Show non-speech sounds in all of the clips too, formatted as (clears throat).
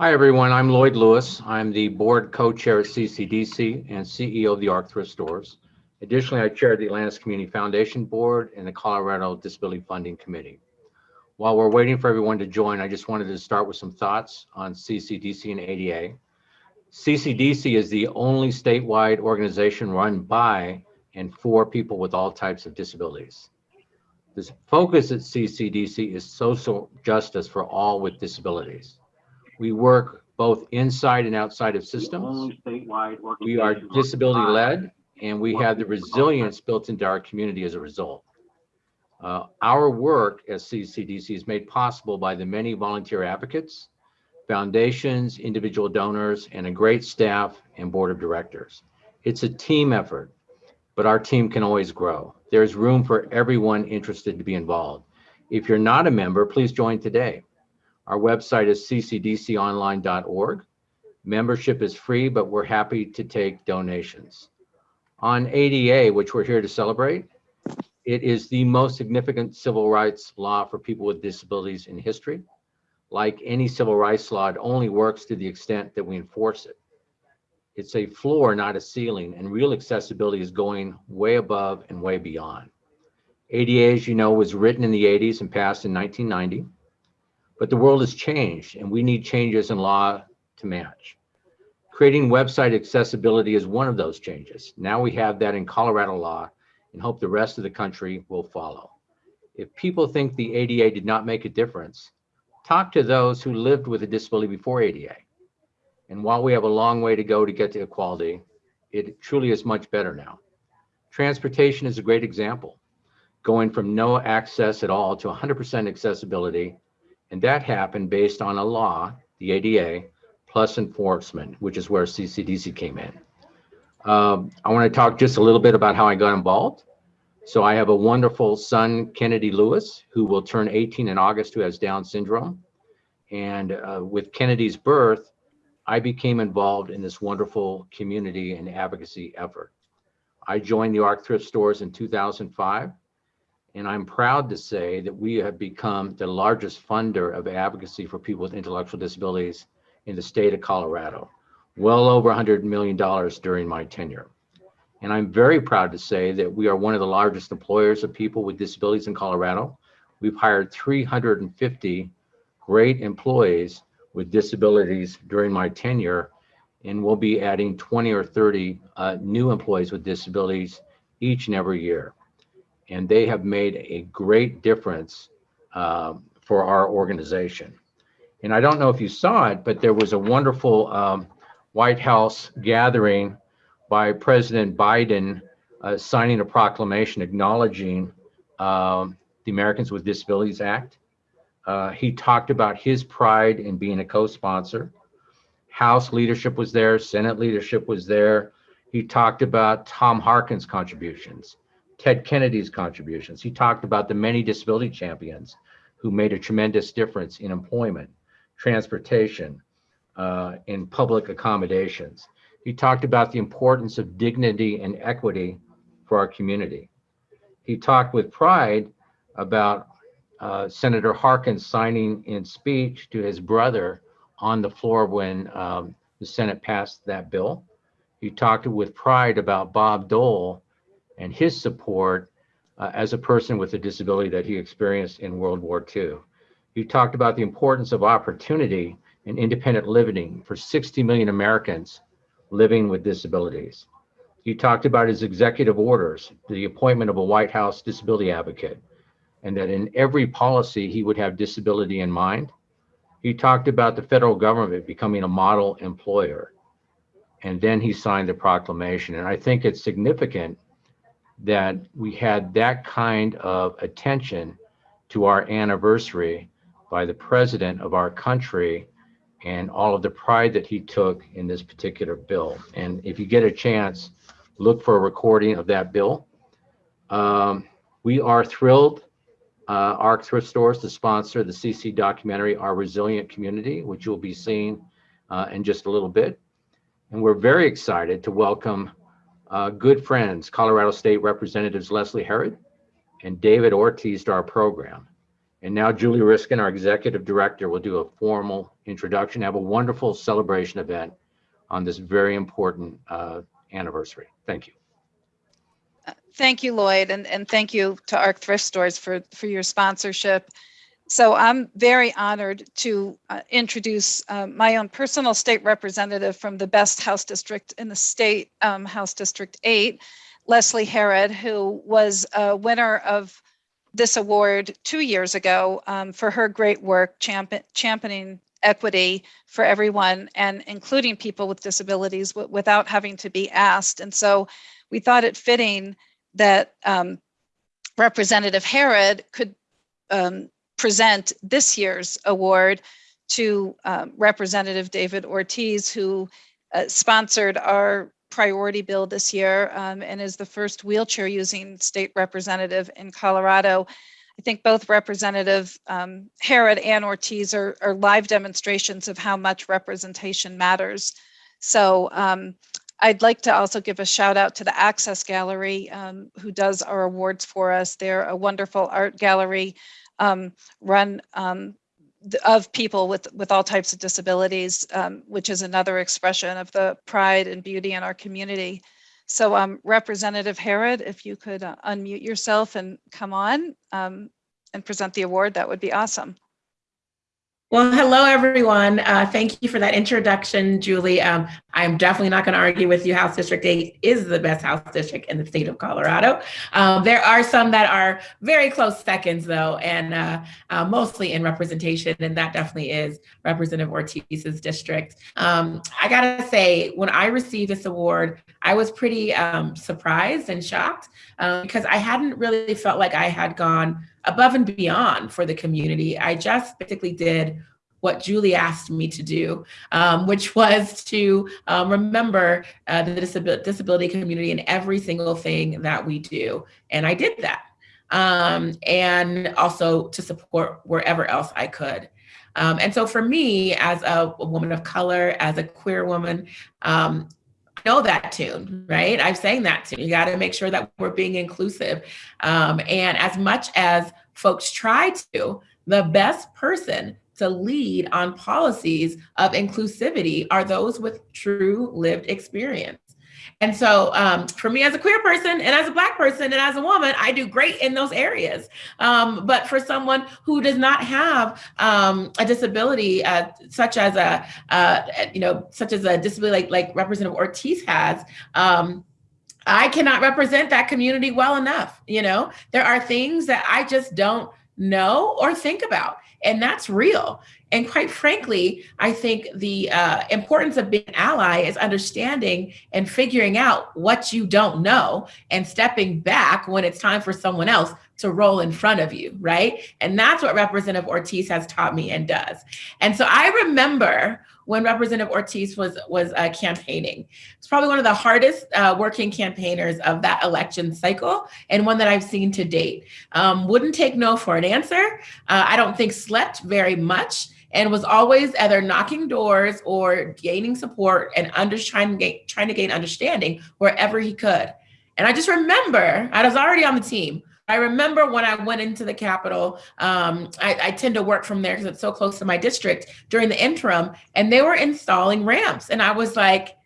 Hi, everyone. I'm Lloyd Lewis. I'm the board co-chair at CCDC and CEO of the ARC Thrift Stores. Additionally, I chair the Atlantis Community Foundation Board and the Colorado Disability Funding Committee. While we're waiting for everyone to join, I just wanted to start with some thoughts on CCDC and ADA. CCDC is the only statewide organization run by and for people with all types of disabilities. The focus at CCDC is social justice for all with disabilities. We work both inside and outside of systems. We are disability led and we have the resilience built into our community as a result. Uh, our work as CCDC is made possible by the many volunteer advocates, foundations, individual donors, and a great staff and board of directors. It's a team effort, but our team can always grow. There's room for everyone interested to be involved. If you're not a member, please join today. Our website is ccdconline.org. Membership is free, but we're happy to take donations. On ADA, which we're here to celebrate, it is the most significant civil rights law for people with disabilities in history. Like any civil rights law, it only works to the extent that we enforce it. It's a floor, not a ceiling, and real accessibility is going way above and way beyond. ADA, as you know, was written in the 80s and passed in 1990. But the world has changed and we need changes in law to match. Creating website accessibility is one of those changes. Now we have that in Colorado law and hope the rest of the country will follow. If people think the ADA did not make a difference, talk to those who lived with a disability before ADA. And while we have a long way to go to get to equality, it truly is much better now. Transportation is a great example, going from no access at all to 100% accessibility and that happened based on a law, the ADA, plus enforcement, which is where CCDC came in. Um, I want to talk just a little bit about how I got involved. So I have a wonderful son, Kennedy Lewis, who will turn 18 in August, who has Down syndrome. And uh, with Kennedy's birth, I became involved in this wonderful community and advocacy effort. I joined the ARC Thrift Stores in 2005 and I'm proud to say that we have become the largest funder of advocacy for people with intellectual disabilities in the state of Colorado, well over $100 million during my tenure. And I'm very proud to say that we are one of the largest employers of people with disabilities in Colorado. We've hired 350 great employees with disabilities during my tenure, and we'll be adding 20 or 30 uh, new employees with disabilities each and every year and they have made a great difference um, for our organization. And I don't know if you saw it, but there was a wonderful um, White House gathering by President Biden uh, signing a proclamation acknowledging um, the Americans with Disabilities Act. Uh, he talked about his pride in being a co-sponsor. House leadership was there, Senate leadership was there. He talked about Tom Harkin's contributions. Ted Kennedy's contributions. He talked about the many disability champions who made a tremendous difference in employment, transportation, uh, in public accommodations. He talked about the importance of dignity and equity for our community. He talked with pride about uh, Senator Harkin signing in speech to his brother on the floor when um, the Senate passed that bill. He talked with pride about Bob Dole and his support uh, as a person with a disability that he experienced in World War II. He talked about the importance of opportunity and independent living for 60 million Americans living with disabilities. He talked about his executive orders, the appointment of a White House disability advocate, and that in every policy he would have disability in mind. He talked about the federal government becoming a model employer. And then he signed the proclamation. And I think it's significant that we had that kind of attention to our anniversary by the president of our country and all of the pride that he took in this particular bill. And if you get a chance, look for a recording of that bill. Um, we are thrilled, uh, ARC Thrift Stores, to sponsor the CC documentary, Our Resilient Community, which you'll be seeing uh, in just a little bit. And we're very excited to welcome uh, good friends, Colorado State Representatives Leslie Herod and David Ortiz to our program. And now Julie Reiskin, our Executive Director, will do a formal introduction, have a wonderful celebration event on this very important uh, anniversary. Thank you. Thank you, Lloyd, and, and thank you to ARC Thrift Stores for, for your sponsorship. So I'm very honored to uh, introduce uh, my own personal state representative from the best House district in the state, um, House District 8, Leslie Herod, who was a winner of this award two years ago um, for her great work champion, championing equity for everyone and including people with disabilities without having to be asked. And so we thought it fitting that um, Representative Herod could um, present this year's award to um, Representative David Ortiz, who uh, sponsored our priority bill this year um, and is the first wheelchair using state representative in Colorado. I think both Representative um, Herod and Ortiz are, are, live demonstrations of how much representation matters. So um, I'd like to also give a shout out to the Access Gallery, um, who does our awards for us. They're a wonderful art gallery um, run um, of people with, with all types of disabilities, um, which is another expression of the pride and beauty in our community. So um, Representative Herod, if you could uh, unmute yourself and come on um, and present the award, that would be awesome. Well, hello, everyone. Uh, thank you for that introduction, Julie. Um, I'm definitely not going to argue with you. House District 8 is the best House District in the state of Colorado. Um, there are some that are very close seconds, though, and uh, uh, mostly in representation, and that definitely is Representative Ortiz's district. Um, I got to say, when I received this award, I was pretty um, surprised and shocked um, because I hadn't really felt like I had gone above and beyond for the community. I just basically did what Julie asked me to do, um, which (laughs) was to um, remember uh, the disab disability community in every single thing that we do. And I did that. Um, and also to support wherever else I could. Um, and so for me, as a, a, woman of color, as a queer woman, um, know that tune, right? I've sang that tune. You got to make sure that we're being inclusive. Um, and as much as folks try to, the best person to lead on policies of inclusivity are those with true lived experience. And so um, for me as a queer person and as a black person and as a woman, I do great in those areas. Um, but for someone who does not have um, a disability, uh, such as a, uh, you know, such as a disability like, like Representative Ortiz has, um, I cannot represent that community well enough. You know, there are things that I just don't know or think about. And that's real. And quite frankly, I think the uh, importance of being an ally is understanding and figuring out what you don't know and stepping back when it's time for someone else to roll in front of you, right? And that's what Representative Ortiz has taught me and does. And so I remember when Representative Ortiz was was uh, campaigning. It's probably one of the hardest uh, working campaigners of that election cycle and one that I've seen to date. Um, wouldn't take no for an answer. Uh, I don't think slept very much and was always either knocking doors or gaining support and under, trying, to gain, trying to gain understanding wherever he could. And I just remember, I was already on the team, I remember when I went into the Capitol, um, I, I, tend to work from there because it's so close to my district during the interim, and they were installing ramps. And I was like,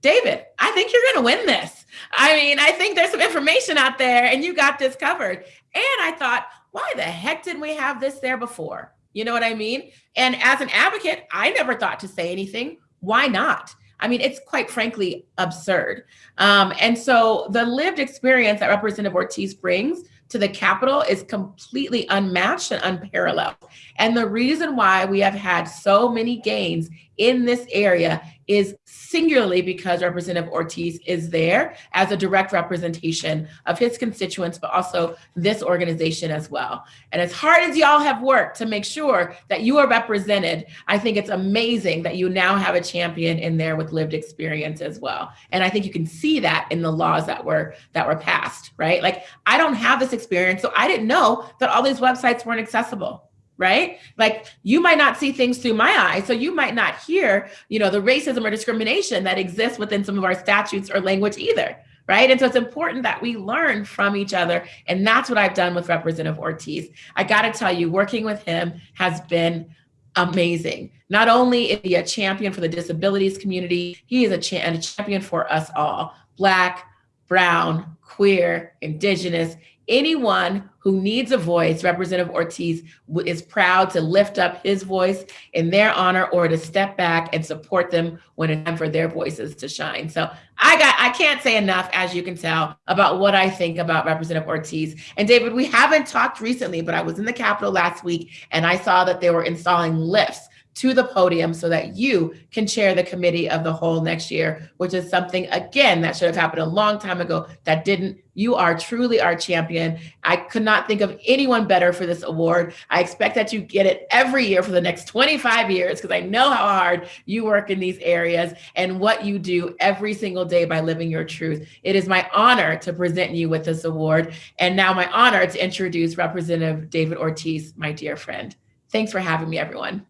David, I think you're going to win this. I mean, I think there's some information out there and you got this covered. And I thought, why the heck didn't we have this there before? You know what I mean? And as an advocate, I never thought to say anything. Why not? I mean, it's quite frankly absurd. Um, and so the lived experience that Representative Ortiz brings to the Capitol is completely unmatched and unparalleled. And the reason why we have had so many gains in this area is singularly because Representative Ortiz is there as a direct representation of his constituents, but also this organization as well. And as hard as y'all have worked to make sure that you are represented, I think it's amazing that you now have a champion in there with lived experience as well. And I think you can see that in the laws that were that were passed, right? Like I don't have this experience, so I didn't know that all these websites weren't accessible right? Like you might not see things through my eyes, so you might not hear, you know, the racism or discrimination that exists within some of our statutes or language either, right? And so it's important that we learn from each other. And that's what I've done with Representative Ortiz. I got to tell you, working with him has been amazing. Not only is he a champion for the disabilities community, he is a, cha a champion for us all, Black, Brown, queer, Indigenous, anyone who needs a voice, Representative Ortiz is proud to lift up his voice in their honor or to step back and support them when it's time for their voices to shine. So I got I can't say enough, as you can tell, about what I think about Representative Ortiz. And David, we haven't talked recently, but I was in the Capitol last week and I saw that they were installing lifts to the podium so that you can chair the committee of the whole next year, which is something, again, that should have happened a long time ago that didn't. You are truly our champion. I could not think of anyone better for this award. I expect that you get it every year for the next 25 years because I know how hard you work in these areas and what you do every single day by living your truth. It is my honor to present you with this award and now my honor to introduce Representative David Ortiz, my dear friend. Thanks for having me, everyone.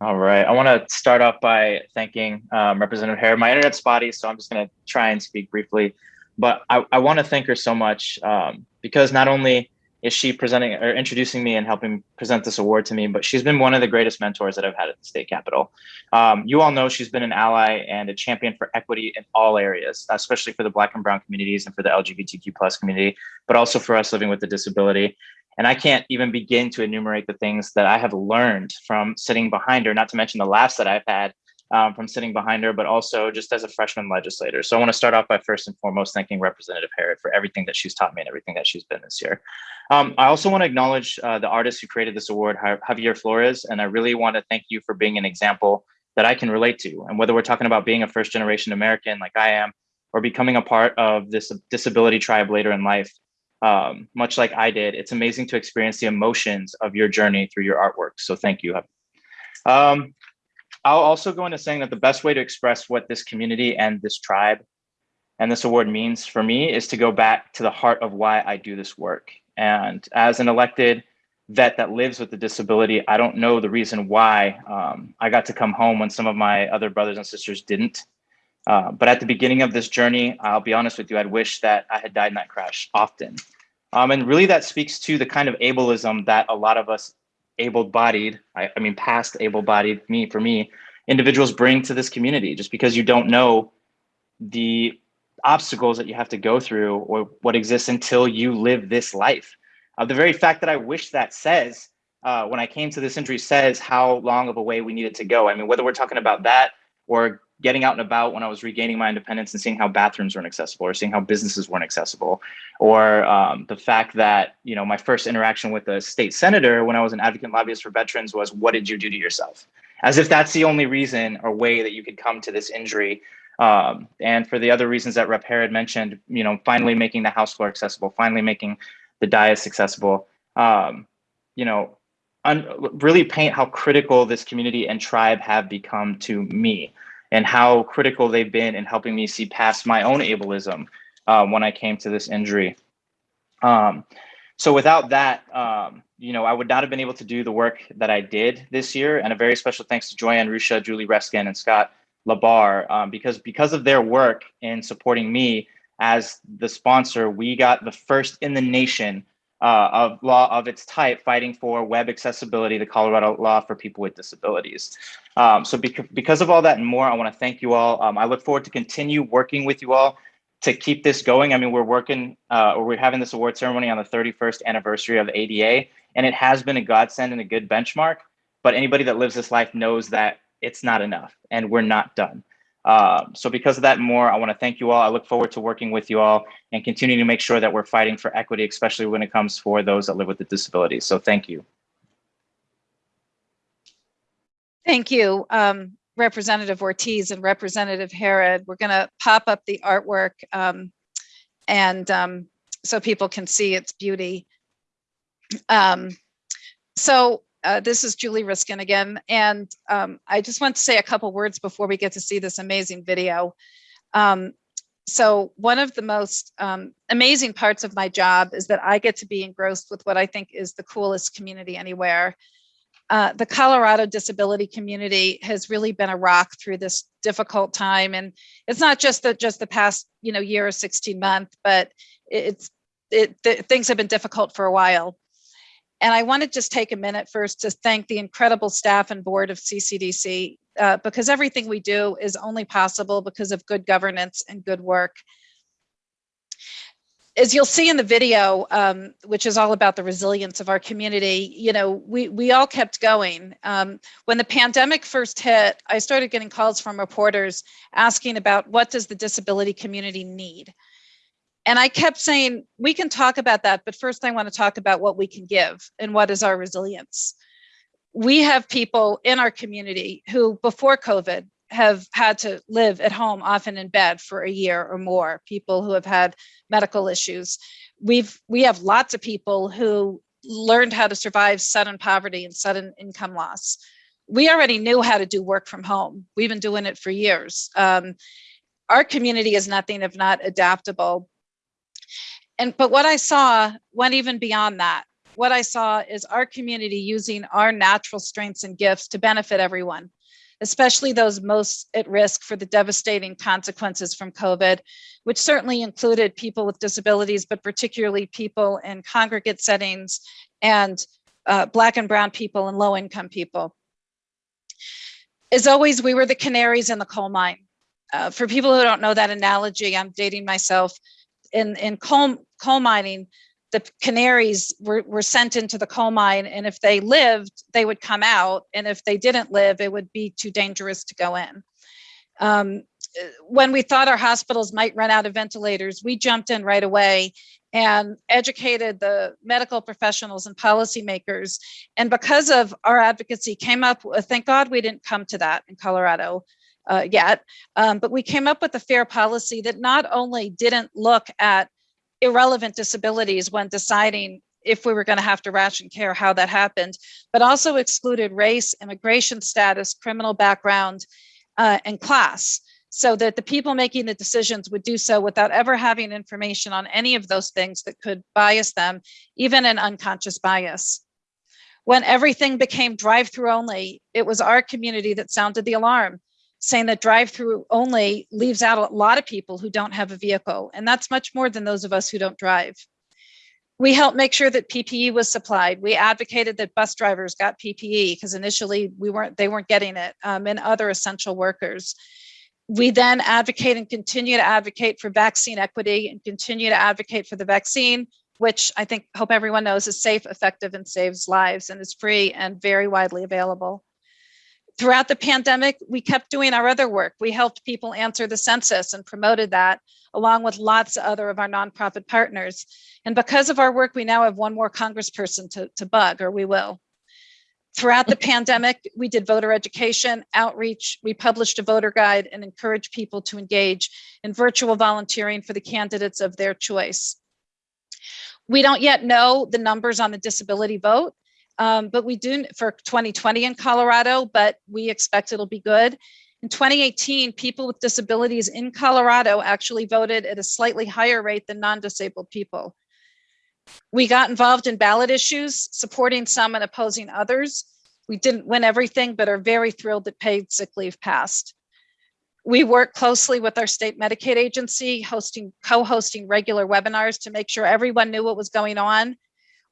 All right. I want to start off by thanking um, Representative Hare. My internet's spotty, so I'm just going to try and speak briefly. But I, I want to thank her so much um, because not only is she presenting or introducing me and helping present this award to me, but she's been one of the greatest mentors that I've had at the state capitol. Um, you all know she's been an ally and a champion for equity in all areas, especially for the Black and Brown communities and for the LGBTQ plus community, but also for us living with a disability. And I can't even begin to enumerate the things that I have learned from sitting behind her, not to mention the laughs that I've had um, from sitting behind her, but also just as a freshman legislator. So I want to start off by first and foremost thanking Representative Herod for everything that she's taught me and everything that she's been this year. Um, I also want to acknowledge uh, the artist who created this award, Javier Flores, and I really want to thank you for being an example that I can relate to. And whether we're talking about being a first generation American like I am, or becoming a part of this disability tribe later in life, um, much like I did, it's amazing to experience the emotions of your journey through your artwork. So thank you. Um, I'll also go into saying that the best way to express what this community and this tribe and this award means for me is to go back to the heart of why I do this work. And as an elected vet that lives with a disability, I don't know the reason why um, I got to come home when some of my other brothers and sisters didn't. Uh, but at the beginning of this journey, I'll be honest with you, I'd wish that I had died in that crash often. Um, and really that speaks to the kind of ableism that a lot of us able-bodied, I, I mean, past able-bodied, me, for me, individuals bring to this community just because you don't know the obstacles that you have to go through or what exists until you live this life. Uh, the very fact that I wish that says, uh, when I came to this injury says how long of a way we needed to go. I mean, whether we're talking about that or getting out and about when I was regaining my independence and seeing how bathrooms weren't accessible or seeing how businesses weren't accessible, or um, the fact that, you know, my first interaction with a state senator when I was an advocate lobbyist for veterans was, what did you do to yourself? As if that's the only reason or way that you could come to this injury. Um, and for the other reasons that Rep. Herod mentioned, you know, finally making the House floor accessible, finally making the dais accessible, um, you know, really paint how critical this community and tribe have become to me and how critical they've been in helping me see past my own ableism uh, when I came to this injury. Um, so without that, um, you know, I would not have been able to do the work that I did this year. And a very special thanks to Joyanne Rusha, Julie Reiskin, and Scott LaBarre, um, because because of their work in supporting me as the sponsor, we got the first in the nation uh, of law of its type fighting for web accessibility, the Colorado law for people with disabilities. Um, so bec because of all that and more, I want to thank you all. Um, I look forward to continue working with you all to keep this going. I mean, we're working uh, or we're having this award ceremony on the 31st anniversary of ADA, and it has been a godsend and a good benchmark. But anybody that lives this life knows that it's not enough and we're not done. Um, so because of that more, I want to thank you all. I look forward to working with you all and continuing to make sure that we're fighting for equity, especially when it comes for those that live with the disabilities. So thank you. Thank you, um, Representative Ortiz and Representative Herod. We're going to pop up the artwork um, and um, so people can see its beauty. Um, so uh, this is Julie Reiskin again, and um, I just want to say a couple words before we get to see this amazing video. Um, so one of the most um, amazing parts of my job is that I get to be engrossed with what I think is the coolest community anywhere. uh, the Colorado disability community has really been a rock through this difficult time. And it's not just the just the past, you know, year or 16 month, but it's it, th- things have been difficult for a while. And I want to just take a minute first to thank the incredible staff and board of CCDC uh, because everything we do is only possible because of good governance and good work. As you'll see in the video, um, which is all about the resilience of our community, you know, we we all kept going. Um, when the pandemic first hit, I started getting calls from reporters asking about what does the disability community need? And I kept saying, we can talk about that, but first I want to talk about what we can give and what is our resilience. We have people in our community who before COVID have had to live at home, often in bed for a year or more, people who have had medical issues. We've we have lots of people who learned how to survive sudden poverty and sudden income loss. We already knew how to do work from home. We've been doing it for years. Um, our community is nothing if not adaptable. And but what I saw went even beyond that. What I saw is our community using our natural strengths and gifts to benefit everyone especially those most at risk for the devastating consequences from COVID, which certainly included people with disabilities, but particularly people in congregate settings and uh, Black and Brown people and low income people. As always, we were the canaries in the coal mine. Uh, for people who don't know that analogy, I'm dating myself. In, in coal, coal mining, the canaries were, were sent into the coal mine and if they lived they would come out and if they didn't live it would be too dangerous to go in. Um, when we thought our hospitals might run out of ventilators we jumped in right away and educated the medical professionals and policymakers. And because of our advocacy came up thank god we didn't come to that in colorado uh, yet um, but we came up with a fair policy that not only didn't look at irrelevant disabilities when deciding if we were going to have to ration care, how that happened, but also excluded race, immigration status, criminal background, uh, and class, so that the people making the decisions would do so without ever having information on any of those things that could bias them, even an unconscious bias. When everything became drive-through only, it was our community that sounded the alarm saying that drive-through only leaves out a lot of people who don't have a vehicle, and that's much more than those of us who don't drive. We helped make sure that PPE was supplied. We advocated that bus drivers got PPE because initially we weren't, they weren't getting it, um, and other essential workers. We then advocate and continue to advocate for vaccine equity and continue to advocate for the vaccine, which I think, hope everyone knows is safe, effective, and saves lives and is free and very widely available throughout the pandemic, we kept doing our other work. We helped people answer the census and promoted that along with lots of other of our nonprofit partners. And because of our work, we now have one more congressperson to, to bug, or we will. Throughout the (laughs) pandemic, we did voter education, outreach, we published a voter guide and encouraged people to engage in virtual volunteering for the candidates of their choice. We don't yet know the numbers on the disability vote, um, but we do for 2020 in Colorado, but we expect it'll be good. In 2018, people with disabilities in Colorado actually voted at a slightly higher rate than non-disabled people. We got involved in ballot issues, supporting some and opposing others. We didn't win everything, but are very thrilled that paid sick leave passed. We work closely with our state Medicaid agency, hosting, co-hosting regular webinars to make sure everyone knew what was going on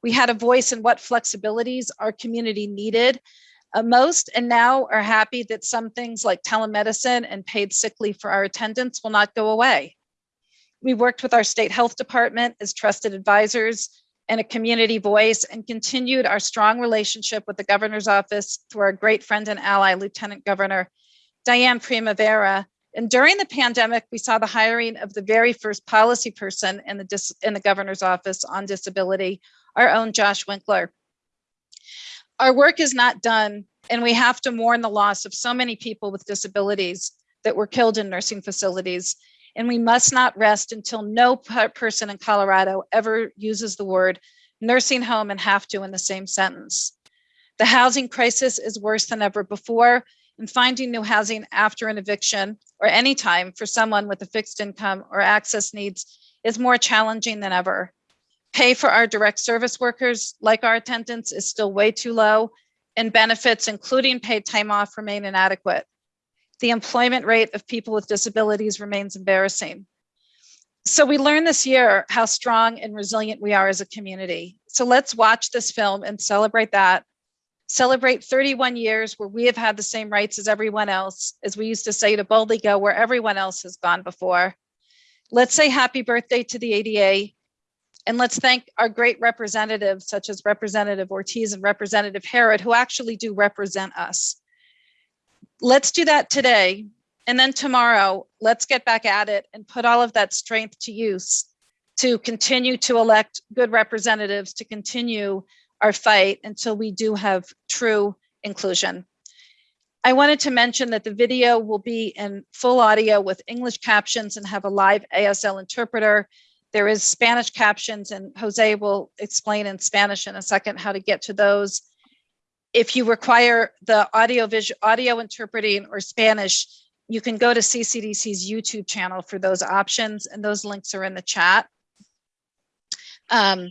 we had a voice in what flexibilities our community needed uh, most and now are happy that some things like telemedicine and paid sick leave for our attendants will not go away. We worked with our state health department as trusted advisors and a community voice and continued our strong relationship with the governor's office through our great friend and ally, Lieutenant Governor Dianne Primavera. And during the pandemic, we saw the hiring of the very first policy person in the, in the governor's office on disability, our own Josh Winkler. Our work is not done and we have to mourn the loss of so many people with disabilities that were killed in nursing facilities. And we must not rest until no person in Colorado ever uses the word nursing home and have to in the same sentence. The housing crisis is worse than ever before and finding new housing after an eviction or any time for someone with a fixed income or access needs is more challenging than ever. Pay for our direct service workers, like our attendants, is still way too low. and benefits, including paid time off, remain inadequate. The employment rate of people with disabilities remains embarrassing. So we learned this year how strong and resilient we are as a community. So let's watch this film and celebrate that. Celebrate 31 years where we have had the same rights as everyone else, as we used to say to boldly go where everyone else has gone before. Let's say happy birthday to the ADA. And let's thank our great representatives such as Representative Ortiz and Representative Herod, who actually do represent us. Let's do that today. And then tomorrow, let's get back at it and put all of that strength to use to continue to elect good representatives, to continue our fight until we do have true inclusion. I wanted to mention that the video will be in full audio with English captions and have a live ASL interpreter. There is Spanish captions and Jose will explain in Spanish in a second how to get to those. If you require the audio visual audio interpreting or Spanish, you can go to CCDC's YouTube channel for those options and those links are in the chat. Um,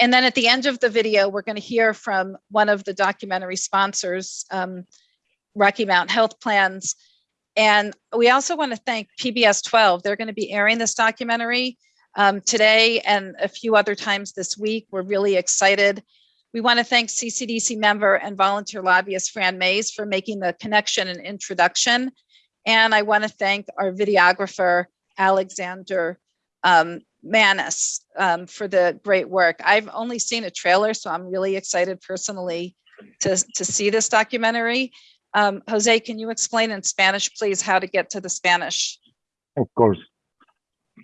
and then at the end of the video, we're going to hear from one of the documentary sponsors, um, Rocky Mountain Health Plans. And we also want to thank PBS 12. They're going to be airing this documentary um, today and a few other times this week. We're really excited. We want to thank CCDC member and volunteer lobbyist Fran Mays for making the connection and introduction. And I want to thank our videographer, Alexander um, Manis, um, for the great work. I've only seen a trailer, so I'm really excited personally to, to see this documentary. Um, Jose, can you explain in Spanish, please, how to get to the Spanish? Of course.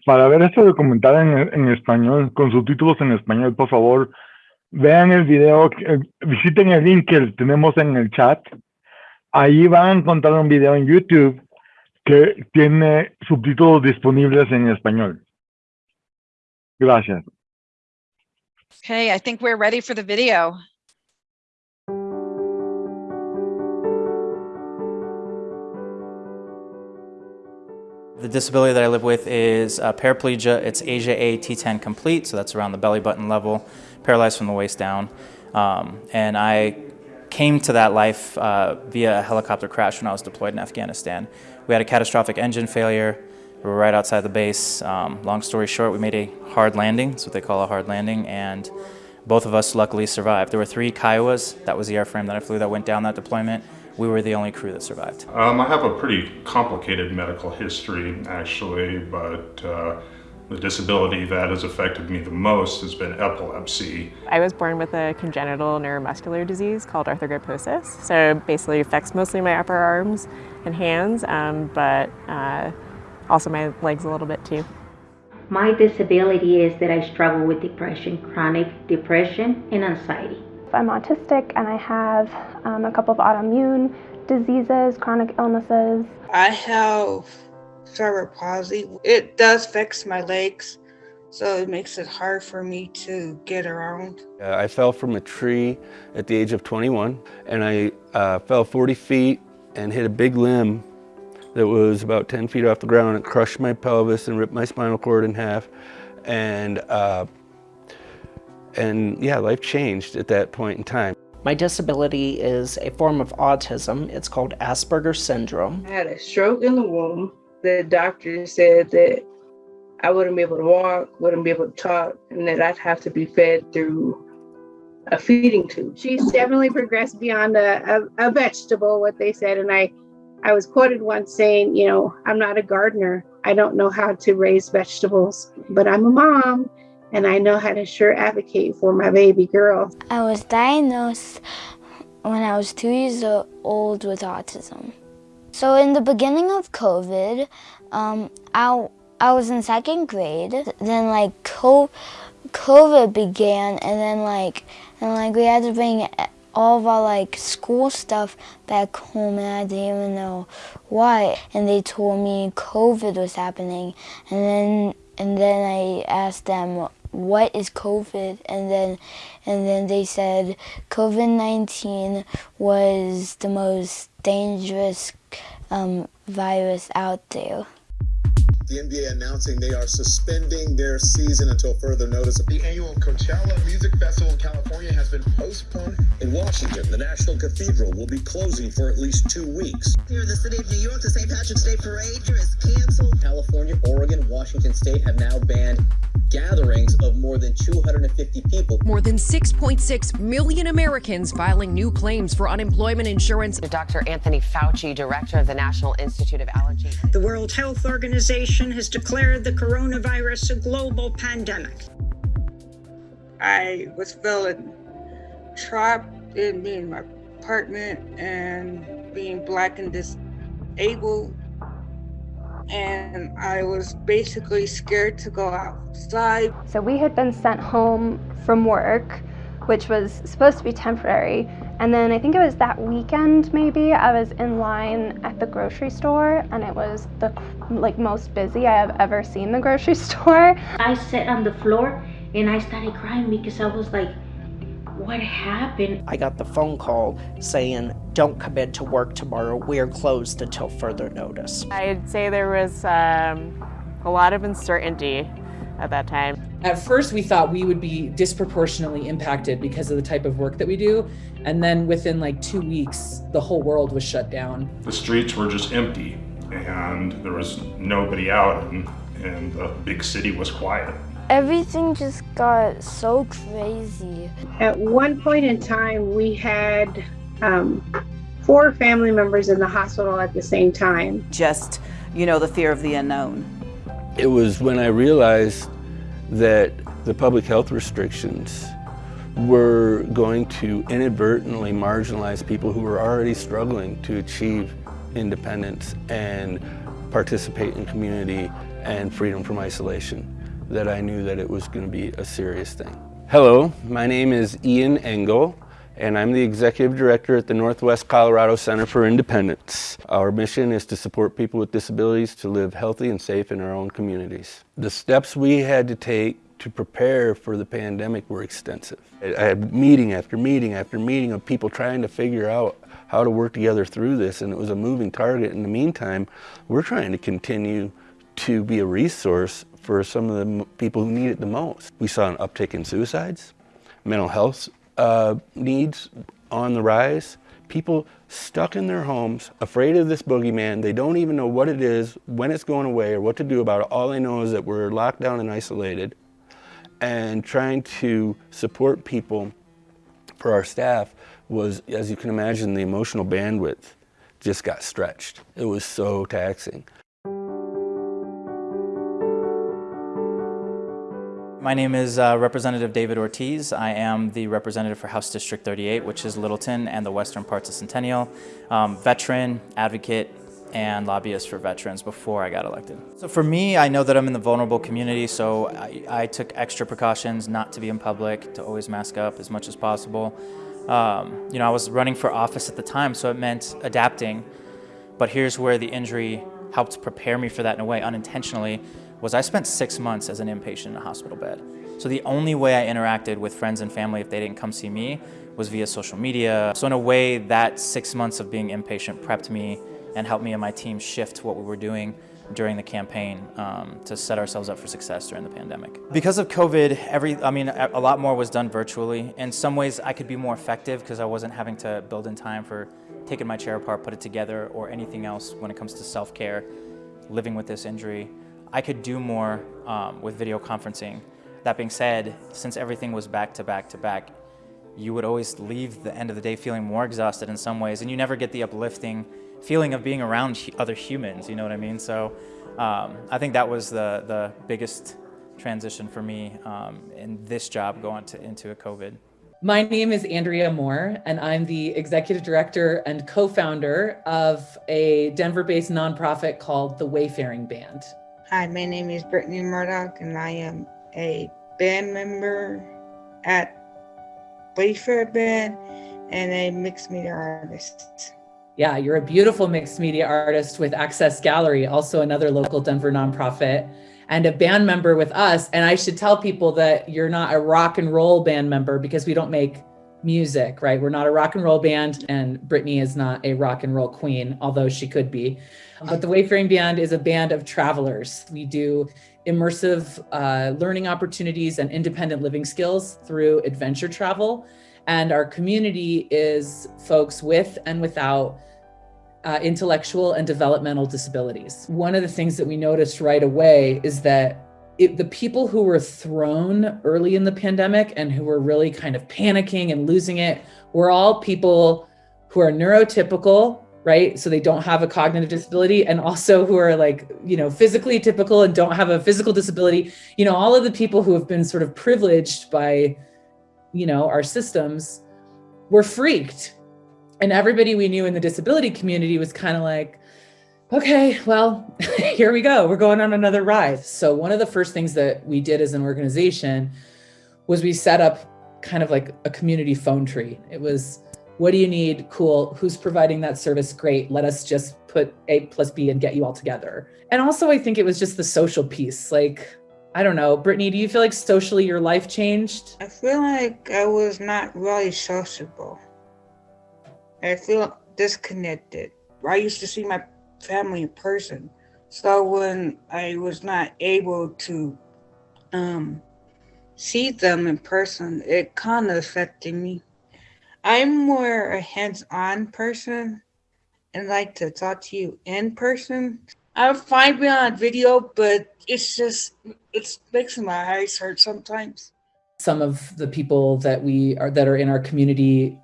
Para ver este documental en, español, con subtítulos en español, por favor, vean el video, eh, visiten el link que tenemos en el chat. Ahí van a encontrar un video en YouTube que tiene subtítulos disponibles en español. Gracias. Okay, I think we're ready for the video. The disability that I live with is uh, paraplegia. It's ASIA A T10 complete, so that's around the belly button level, paralyzed from the waist down. Um, and I came to that life uh, via a helicopter crash when I was deployed in Afghanistan. We had a catastrophic engine failure. We were right outside the base. Um, long story short, we made a hard landing. That's what they call a hard landing. And both of us luckily survived. There were three Kiowas. That was the airframe that I flew that went down that deployment. We were the only crew that survived. Um, I have a pretty complicated medical history, actually, but uh, the disability that has affected me the most has been epilepsy. I was born with a congenital neuromuscular disease called arthrogryposis. So basically affects mostly my upper arms and hands, um, but uh, also my legs a little bit too. My disability is that I struggle with depression, chronic depression, and anxiety. I'm autistic and I have um, a couple of autoimmune diseases, chronic illnesses. I have cerebral palsy. It does fix my legs, so it makes it hard for me to get around. Uh, I fell from a tree at the age of 21 and I uh, fell 40 feet and hit a big limb that was about 10 feet off the ground. It crushed my pelvis and ripped my spinal cord in half. And, uh, and yeah, life changed at that point in time. My disability is a form of autism. It's called Asperger's syndrome. I had a stroke in the womb. The doctor said that I wouldn't be able to walk, wouldn't be able to talk, and that I'd have to be fed through a feeding tube. She's definitely progressed beyond a, a, a vegetable, what they said. And I, I was quoted once saying, you know, I'm not a gardener. I don't know how to raise vegetables, but I'm a mom and I know how to sure advocate for my baby girl. I was diagnosed when I was two years old with autism. So in the beginning of COVID, um, I, I was in second grade. Then like COVID began and then like, and like we had to bring all of our like school stuff back home and I didn't even know why. And they told me COVID was happening. And then and then I asked them what is COVID and then and then they said COVID-19 was the most dangerous um, virus out there. The NBA announcing they are suspending their season until further notice. The annual Coachella Music Festival in California has been postponed. In Washington, the National Cathedral will be closing for at least two weeks. Here in the city of New York, the St. Patrick's Day Parade is canceled. California, Oregon, Washington State have now banned gatherings of more than 250 people. More than 6.6 million Americans filing new claims for unemployment insurance. Dr. Anthony Fauci, director of the National Institute of Allergy. The World Health Organization has declared the coronavirus a global pandemic. I was feeling trapped in being my apartment and being black and disabled and I was basically scared to go outside. So we had been sent home from work, which was supposed to be temporary. And then I think it was that weekend maybe I was in line at the grocery store and it was the like most busy I have ever seen the grocery (laughs) store. I sat on the floor and I started crying because I was like what happened? I got the phone call saying, don't come into work tomorrow. We're closed until further notice. I'd say there was um, a lot of uncertainty at that time. At first, we thought we would be disproportionately impacted because of the type of work that we do. And then within like two weeks, the whole world was shut down. The streets were just empty and there was nobody out and, and the big city was quiet everything just got so crazy. At one point in time, we had um, four family members in the hospital at the same time. Just, you know, the fear of the unknown. It was when I realized that the public health restrictions were going to inadvertently marginalize people who were already struggling to achieve independence and participate in community and freedom from isolation that I knew that it was going to be a serious thing. Hello, my name is Ian Engle, and I'm the Executive Director at the Northwest Colorado Center for Independence. Our mission is to support people with disabilities to live healthy and safe in our own communities. The steps we had to take to prepare for the pandemic were extensive. I had meeting after meeting after meeting of people trying to figure out how to work together through this, and it was a moving target. In the meantime, we're trying to continue to be a resource for some of the people who need it the most. We saw an uptick in suicides, mental health uh, needs on the rise, people stuck in their homes, afraid of this boogeyman. They don't even know what it is, when it's going away, or what to do about it. All they know is that we're locked down and isolated. And trying to support people for our staff was, as you can imagine, the emotional bandwidth just got stretched. It was so taxing. My name is uh, Representative David Ortiz. I am the representative for House District 38, which is Littleton and the western parts of Centennial. Um, veteran, advocate, and lobbyist for veterans before I got elected. So for me, I know that I'm in the vulnerable community, so I, I took extra precautions not to be in public, to always mask up as much as possible. Um, you know, I was running for office at the time, so it meant adapting. But here's where the injury helped prepare me for that in a way unintentionally was I spent six months as an inpatient in a hospital bed. So the only way I interacted with friends and family if they didn't come see me was via social media. So in a way, that six months of being inpatient prepped me and helped me and my team shift what we were doing during the campaign um, to set ourselves up for success during the pandemic. Because of COVID, every, I mean, a lot more was done virtually. In some ways, I could be more effective because I wasn't having to build in time for taking my chair apart, put it together, or anything else when it comes to self-care, living with this injury. I could do more um, with video conferencing. That being said, since everything was back to back to back, you would always leave the end of the day feeling more exhausted in some ways, and you never get the uplifting feeling of being around other humans, you know what I mean? So um, I think that was the, the biggest transition for me um, in this job going to, into a COVID. My name is Andrea Moore, and I'm the executive director and co-founder of a Denver-based nonprofit called the Wayfaring Band. Hi, my name is Brittany Murdoch, and I am a band member at Wayfair Band and a mixed media artist. Yeah, you're a beautiful mixed media artist with Access Gallery, also another local Denver nonprofit, and a band member with us. And I should tell people that you're not a rock and roll band member because we don't make music, right? We're not a rock and roll band, and Brittany is not a rock and roll queen, although she could be. But the Wayfaring Band is a band of travelers. We do immersive uh, learning opportunities and independent living skills through adventure travel. And our community is folks with and without uh, intellectual and developmental disabilities. One of the things that we noticed right away is that it, the people who were thrown early in the pandemic and who were really kind of panicking and losing it were all people who are neurotypical right so they don't have a cognitive disability and also who are like you know physically typical and don't have a physical disability you know all of the people who have been sort of privileged by you know our systems were freaked and everybody we knew in the disability community was kind of like okay, well, (laughs) here we go. We're going on another ride. So one of the first things that we did as an organization was we set up kind of like a community phone tree. It was, what do you need? Cool. Who's providing that service? Great. Let us just put A plus B and get you all together. And also, I think it was just the social piece. Like, I don't know, Brittany, do you feel like socially your life changed? I feel like I was not really sociable. I feel disconnected. I used to see my family in person. So when I was not able to um, see them in person, it kind of affected me. I'm more a hands-on person and like to talk to you in person. I'm fine on video, but it's just it makes my eyes hurt sometimes. Some of the people that we are that are in our community,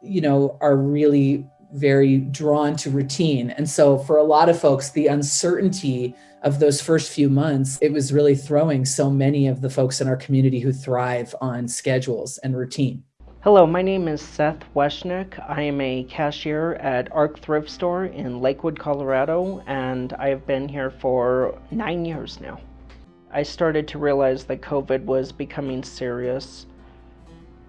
you know, are really very drawn to routine. And so for a lot of folks, the uncertainty of those first few months, it was really throwing so many of the folks in our community who thrive on schedules and routine. Hello, my name is Seth Weshnick. I am a cashier at Arc Thrift Store in Lakewood, Colorado, and I have been here for nine years now. I started to realize that COVID was becoming serious.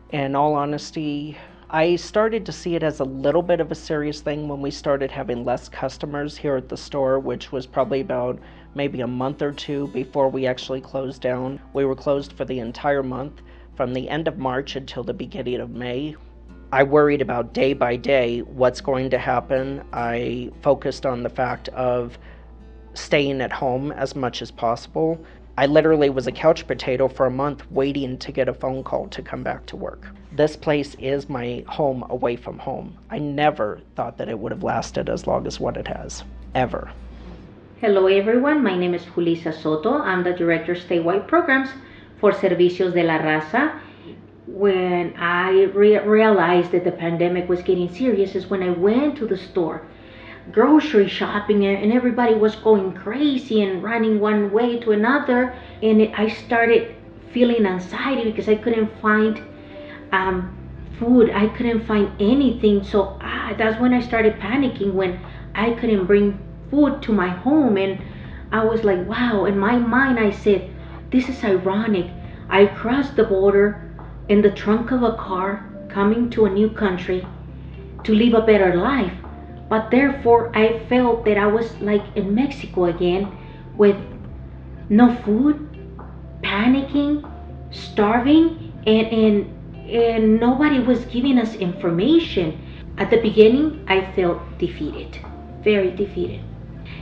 In all honesty, I started to see it as a little bit of a serious thing when we started having less customers here at the store, which was probably about maybe a month or two before we actually closed down. We were closed for the entire month from the end of March until the beginning of May. I worried about day by day what's going to happen. I focused on the fact of staying at home as much as possible. I literally was a couch potato for a month waiting to get a phone call to come back to work. This place is my home away from home. I never thought that it would have lasted as long as what it has, ever. Hello everyone, my name is Julissa Soto. I'm the Director of Statewide Programs for Servicios de la Raza. When I re realized that the pandemic was getting serious is when I went to the store grocery shopping and everybody was going crazy and running one way to another and it, I started feeling anxiety because I couldn't find um, food. I couldn't find anything. So ah, that's when I started panicking when I couldn't bring food to my home. And I was like, wow. In my mind, I said, this is ironic. I crossed the border in the trunk of a car coming to a new country to live a better life. But therefore, I felt that I was like in Mexico again with no food, panicking, starving, and, and and nobody was giving us information. At the beginning, I felt defeated, very defeated.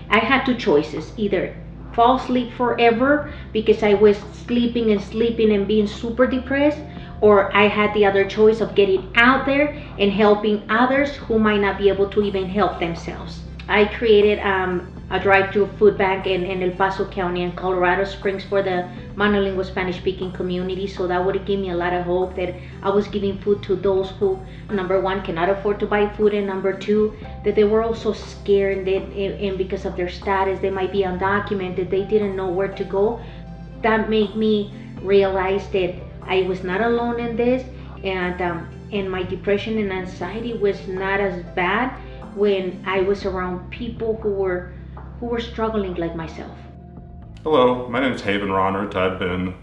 I had two choices either fall asleep forever because I was sleeping and sleeping and being super depressed, or I had the other choice of getting out there and helping others who might not be able to even help themselves. I created um, a drive-through food bank in, in El Paso County and Colorado Springs for the monolingual Spanish-speaking community. So that would give me a lot of hope that I was giving food to those who, number one, cannot afford to buy food, and number two, that they were also scared and, they, and because of their status, they might be undocumented, they didn't know where to go. That made me realize that I was not alone in this, and um, and my depression and anxiety was not as bad when I was around people who were who were struggling like myself. Hello, my name is Haven Ronert. I've been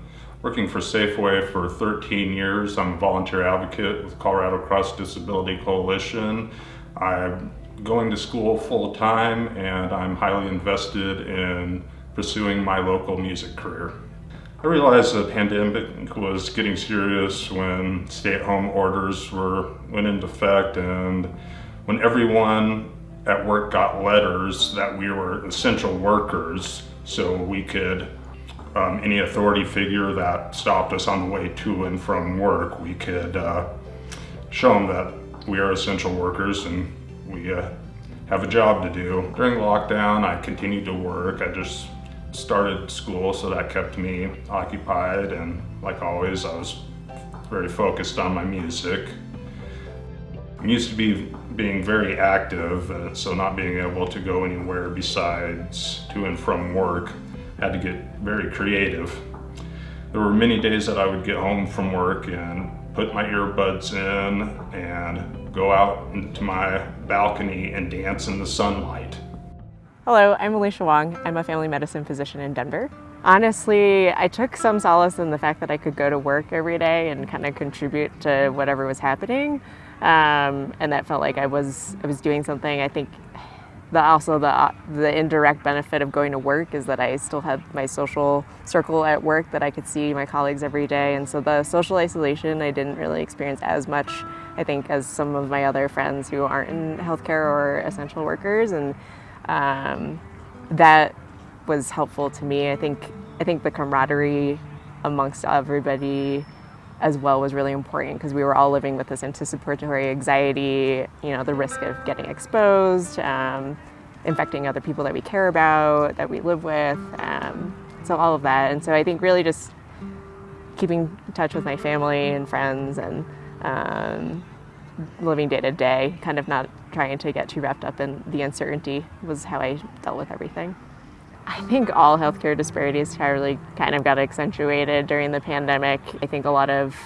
working for Safeway for 13 years. I'm a volunteer advocate with Colorado Cross Disability Coalition. I'm going to school full time and I'm highly invested in pursuing my local music career. I realized the pandemic was getting serious when stay-at-home orders were went into effect and when everyone at work got letters that we were essential workers so we could um, any authority figure that stopped us on the way to and from work we could uh, show them that we are essential workers and we uh, have a job to do. During lockdown I continued to work. I just started school so that kept me occupied and like always I was very focused on my music. I'm used to be being very active and so not being able to go anywhere besides to and from work had to get very creative. There were many days that I would get home from work and put my earbuds in and go out into my balcony and dance in the sunlight. Hello, I'm Alicia Wong. I'm a family medicine physician in Denver. Honestly, I took some solace in the fact that I could go to work every day and kind of contribute to whatever was happening. Um, and that felt like I was I was doing something. I think the also the the indirect benefit of going to work is that I still had my social circle at work that I could see my colleagues every day, and so the social isolation I didn't really experience as much. I think as some of my other friends who aren't in healthcare or essential workers, and um, that was helpful to me. I think I think the camaraderie amongst everybody as well was really important because we were all living with this anticipatory anxiety, you know, the risk of getting exposed, um, infecting other people that we care about, that we live with, um, so all of that. And so I think really just keeping in touch with my family and friends and um, living day to day, kind of not trying to get too wrapped up in the uncertainty was how I dealt with everything. I think all healthcare disparities really kind of got accentuated during the pandemic. I think a lot of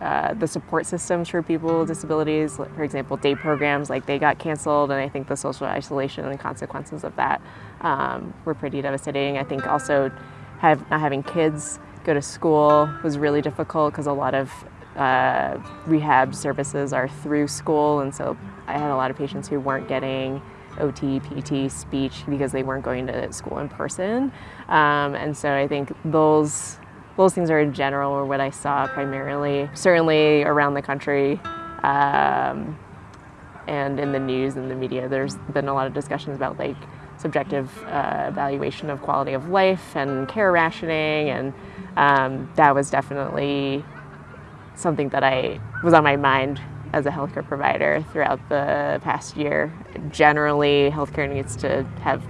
uh, the support systems for people with disabilities, for example, day programs, like they got canceled, and I think the social isolation and consequences of that um, were pretty devastating. I think also have, not having kids go to school was really difficult because a lot of uh, rehab services are through school, and so I had a lot of patients who weren't getting OT, PT, speech because they weren't going to school in person. Um, and so I think those those things are in general or what I saw primarily, certainly around the country. Um, and in the news and the media, there's been a lot of discussions about like subjective uh, evaluation of quality of life and care rationing, and um, that was definitely something that I was on my mind as a healthcare provider throughout the past year. Generally, healthcare needs to have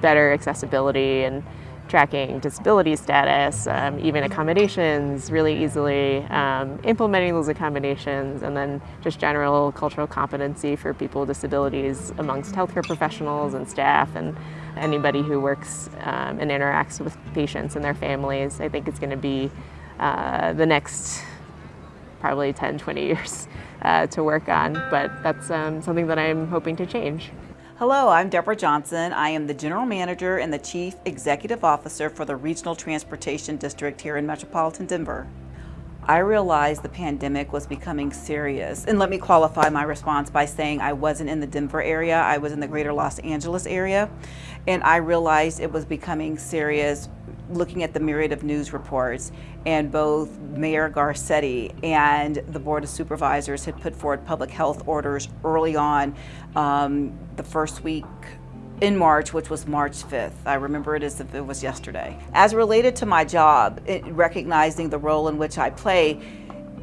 better accessibility and tracking disability status, um, even accommodations really easily, um, implementing those accommodations, and then just general cultural competency for people with disabilities amongst healthcare professionals and staff and anybody who works um, and interacts with patients and their families. I think it's going to be uh, the next probably 10, 20 years uh, to work on, but that's um, something that I'm hoping to change. Hello, I'm Deborah Johnson. I am the General Manager and the Chief Executive Officer for the Regional Transportation District here in Metropolitan Denver. I realized the pandemic was becoming serious. And let me qualify my response by saying I wasn't in the Denver area, I was in the greater Los Angeles area. And I realized it was becoming serious looking at the myriad of news reports, and both Mayor Garcetti and the Board of Supervisors had put forward public health orders early on um, the first week in March, which was March 5th. I remember it as if it was yesterday. As related to my job, it, recognizing the role in which I play,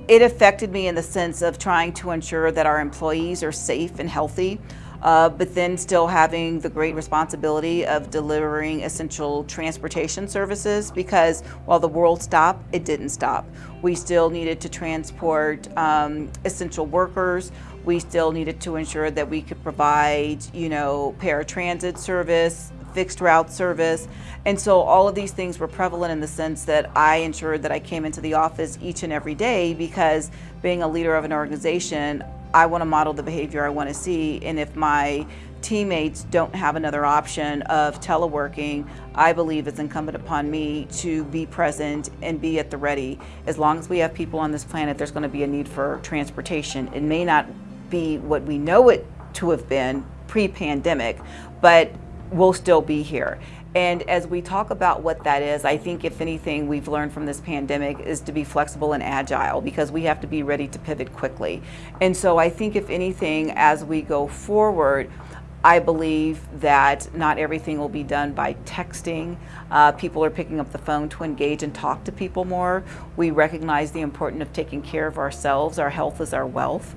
it affected me in the sense of trying to ensure that our employees are safe and healthy uh, but then still having the great responsibility of delivering essential transportation services because while the world stopped, it didn't stop. We still needed to transport um, essential workers. We still needed to ensure that we could provide, you know, paratransit service, fixed route service. And so all of these things were prevalent in the sense that I ensured that I came into the office each and every day because being a leader of an organization, I want to model the behavior I want to see. And if my teammates don't have another option of teleworking, I believe it's incumbent upon me to be present and be at the ready. As long as we have people on this planet, there's going to be a need for transportation. It may not be what we know it to have been pre-pandemic, but we'll still be here. And as we talk about what that is, I think if anything we've learned from this pandemic is to be flexible and agile because we have to be ready to pivot quickly. And so I think if anything, as we go forward, I believe that not everything will be done by texting. Uh, people are picking up the phone to engage and talk to people more. We recognize the importance of taking care of ourselves. Our health is our wealth.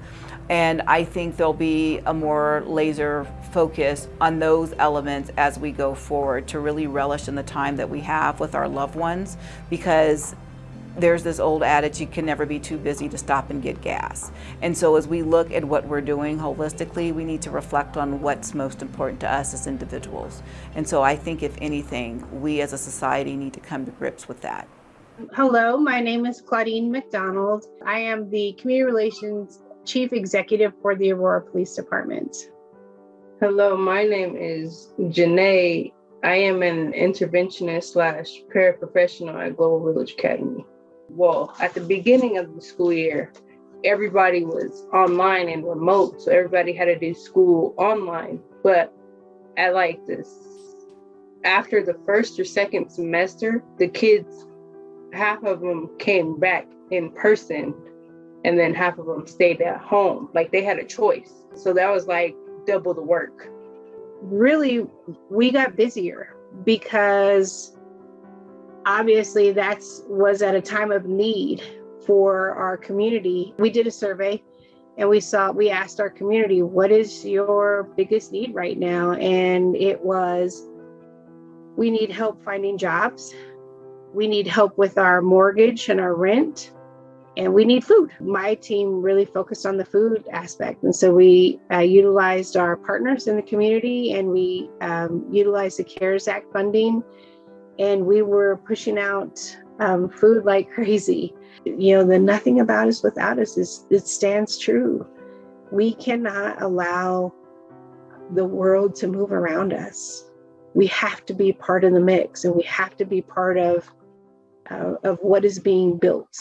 And I think there'll be a more laser focus on those elements as we go forward to really relish in the time that we have with our loved ones because there's this old adage you can never be too busy to stop and get gas. And so as we look at what we're doing holistically, we need to reflect on what's most important to us as individuals. And so I think if anything, we as a society need to come to grips with that. Hello, my name is Claudine McDonald. I am the Community Relations Chief Executive for the Aurora Police Department. Hello, my name is Janae. I am an interventionist slash paraprofessional at Global Village Academy. Well, at the beginning of the school year, everybody was online and remote, so everybody had to do school online. But at like this, after the first or second semester, the kids, half of them came back in person and then half of them stayed at home. Like they had a choice. So that was like double the work. Really, we got busier because obviously that's was at a time of need for our community. We did a survey and we saw we asked our community, what is your biggest need right now? And it was we need help finding jobs. We need help with our mortgage and our rent and we need food. My team really focused on the food aspect. And so we uh, utilized our partners in the community and we um, utilized the CARES Act funding. And we were pushing out um, food like (laughs) crazy. You know, the nothing about us without us is it stands true. We cannot allow the world to move around us. We have to be part of the mix and we have to be part of, uh, of what is being built.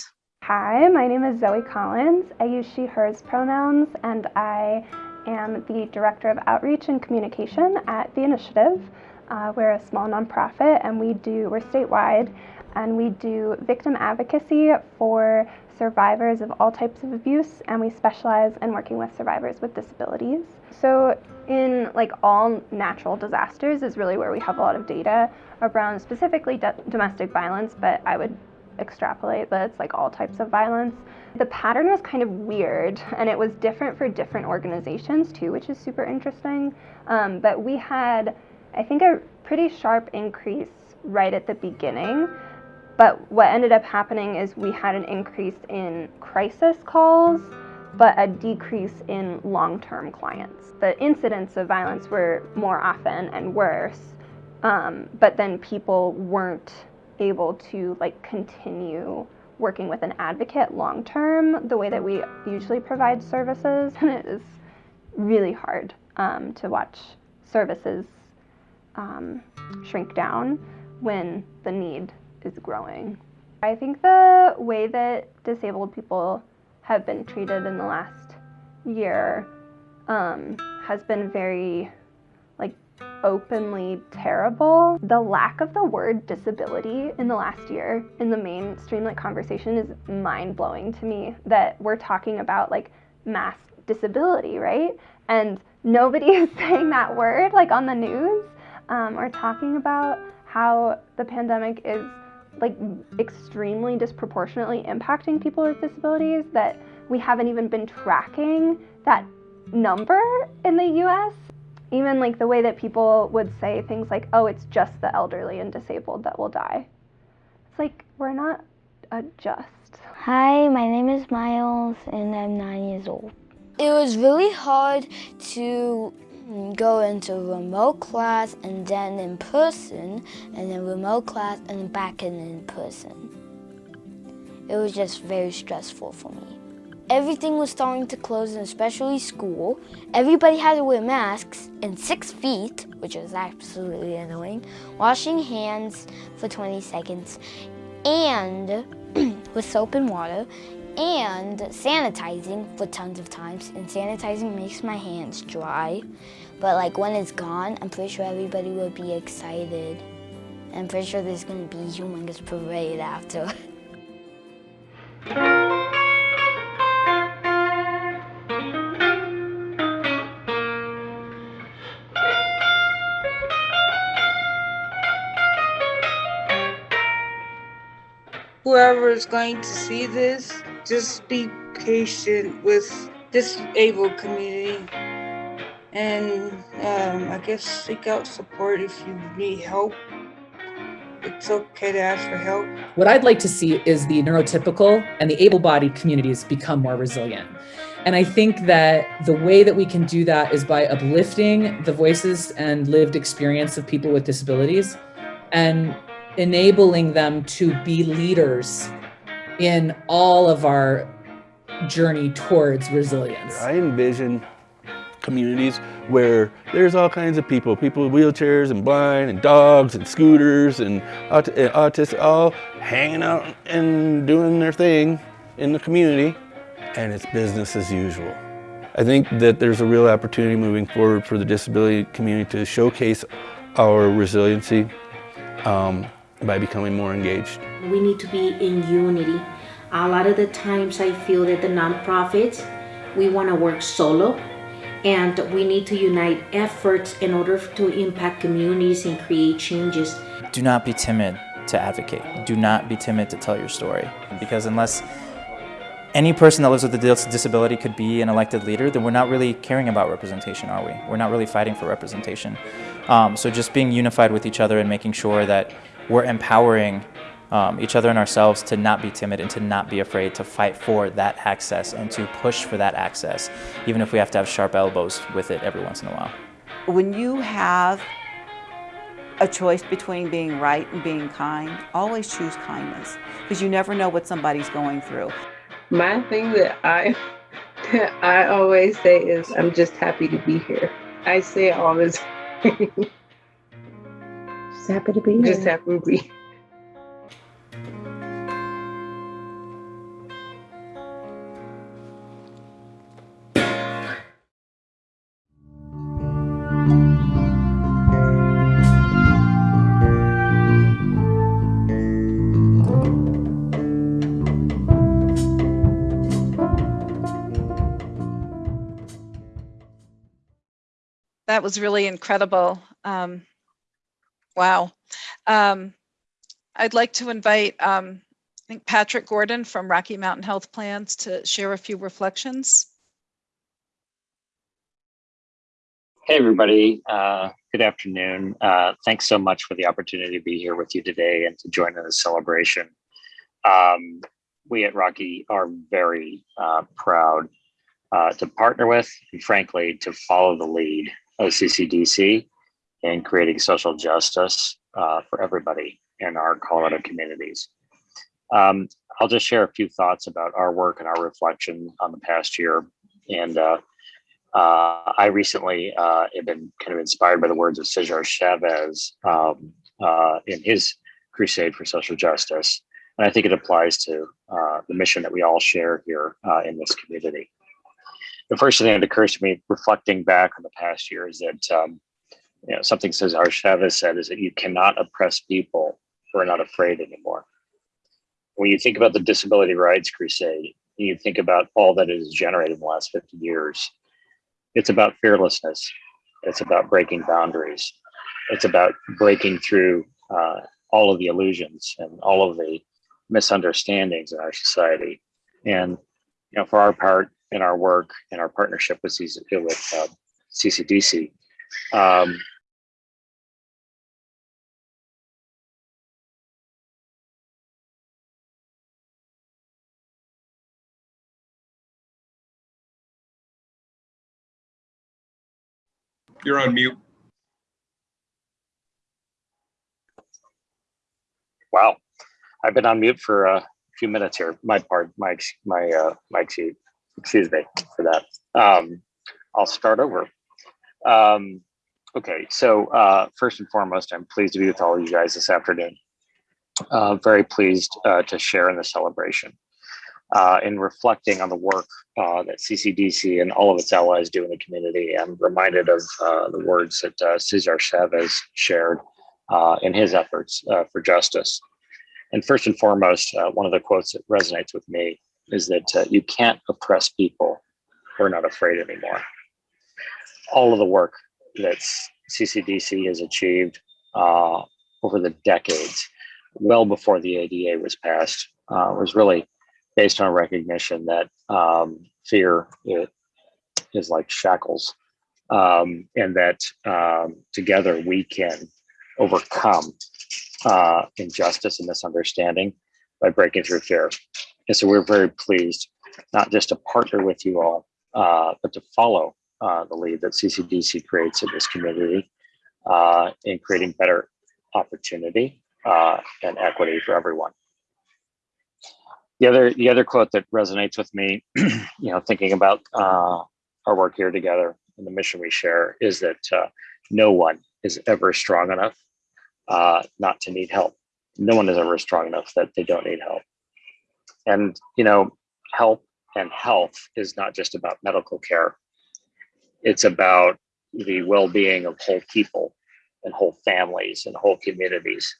Hi, my name is Zoe Collins. I use she, hers pronouns, and I am the Director of Outreach and Communication at The Initiative. Uh, we're a small nonprofit and we do, we're statewide, and we do victim advocacy for survivors of all types of abuse, and we specialize in working with survivors with disabilities. So, in like all natural disasters, is really where we have a lot of data around specifically domestic violence, but I would extrapolate that it's like all types of violence. The pattern was kind of weird and it was different for different organizations too, which is super interesting. Um, but we had, I think, a pretty sharp increase right at the beginning. But what ended up happening is we had an increase in crisis calls, but a decrease in long term clients. The incidents of violence were more often and worse, um, but then people weren't able to like continue working with an advocate long term the way that we usually provide services (laughs) and it is really hard um, to watch services um, shrink down when the need is growing. I think the way that disabled people have been treated in the last year um, has been very openly terrible. The lack of the word disability in the last year in the mainstream like conversation is mind blowing to me that we're talking about like mass disability, right? And nobody (laughs) is saying that word like on the news um, or talking about how the pandemic is like extremely disproportionately impacting people with disabilities that we haven't even been tracking that number in the US even like the way that people would say things like, oh, it's just the elderly and disabled that will die. It's like, we're not a just. Hi, my name is Miles and I'm nine years old. It was really hard to go into remote class and then in person and then remote class and back in in person. It was just very stressful for me. Everything was starting to close, and especially school. Everybody had to wear masks and six feet, which was absolutely annoying. Washing hands for 20 seconds, and (clears throat) with soap and water, and sanitizing for tons of times. And sanitizing makes my hands dry. But like when it's gone, I'm pretty sure everybody will be excited I'm pretty sure there's gonna be a humongous parade after. (laughs) whoever is going to see this, just be patient with disabled community. And um, I guess seek out support if you need help. It's okay to ask for help. What I'd like to see is the neurotypical and the able-bodied communities become more resilient. And I think that the way that we can do that is by uplifting the voices and lived experience of people with disabilities and enabling them to be leaders in all of our journey towards resilience. I envision communities where there's all kinds of people, people with wheelchairs and blind and dogs and scooters and aut autists all hanging out and doing their thing in the community and it's business as usual. I think that there's a real opportunity moving forward for the disability community to showcase our resiliency um, by becoming more engaged. We need to be in unity. A lot of the times I feel that the nonprofits, we want to work solo and we need to unite efforts in order to impact communities and create changes. Do not be timid to advocate. Do not be timid to tell your story because unless any person that lives with a disability could be an elected leader, then we're not really caring about representation, are we? We're not really fighting for representation. Um, so just being unified with each other and making sure that we're empowering um, each other and ourselves to not be timid and to not be afraid to fight for that access and to push for that access, even if we have to have sharp elbows with it every once in a while. When you have a choice between being right and being kind, always choose kindness because you never know what somebody's going through. My thing that I (laughs) that I always say is I'm just happy to be here. I say it all the (laughs) time. Just happy to be here. Just happy to be that was really incredible. Um, wow. Um, I'd like to invite, um, I think Patrick Gordon from Rocky Mountain Health Plans to share a few reflections. Hey, everybody. Uh, good afternoon. Uh, thanks so much for the opportunity to be here with you today and to join in the celebration. Um, we at Rocky are very uh, proud uh, to partner with and frankly to follow the lead of CCDC in creating social justice uh, for everybody in our Colorado communities. Um, I'll just share a few thoughts about our work and our reflection on the past year. And uh, uh, I recently uh, have been kind of inspired by the words of Cesar Chavez um, uh, in his crusade for social justice. And I think it applies to uh, the mission that we all share here in this community the first thing that occurs to me reflecting back on the past year is that um, you know something Cesar Chavez said is that you cannot oppress people who are not afraid anymore. When you think about the disability rights crusade, you think about all that it has generated in the last 50 years. It's about fearlessness. It's about breaking boundaries. It's about breaking through uh, all of the illusions and all of the misunderstandings in our society. And you know, for our part, in our work in our partnership with, with uh, CCDC. Um, You're on mute. Wow, I've been on mute for a few minutes here. My part, my my uh, my excuse excuse me for that. Um, I'll start over. Um, okay, so uh, first and foremost, I'm pleased to be with all of you guys this afternoon. Uh, very pleased uh, to share in the celebration. Uh, in reflecting on the work uh, that CCDC and all of its allies do in the community, I'm reminded of uh, the words that uh, Cesar Chavez shared uh, in his efforts uh, for justice. And first and foremost, one of the quotes that resonates with me is that you can't oppress people who are not afraid anymore. All of the work that CCDC has achieved over the decades, well before the ADA was passed, was really based on recognition that um, fear it, is like shackles, um, and that um, together we can overcome uh, injustice and misunderstanding by breaking through fear. And so we're very pleased not just to partner with you all, uh, but to follow uh, the lead that CCDC creates in this community uh, in creating better opportunity uh, and equity for everyone. The other, the other quote that resonates with me, (clears throat) you know, thinking about uh, our work here together and the mission we share is that uh, no one is ever strong enough uh, not to need help. No one is ever strong enough that they don't need help. And, you know, help and health is not just about medical care. It's about the well-being of whole people and whole families and whole communities.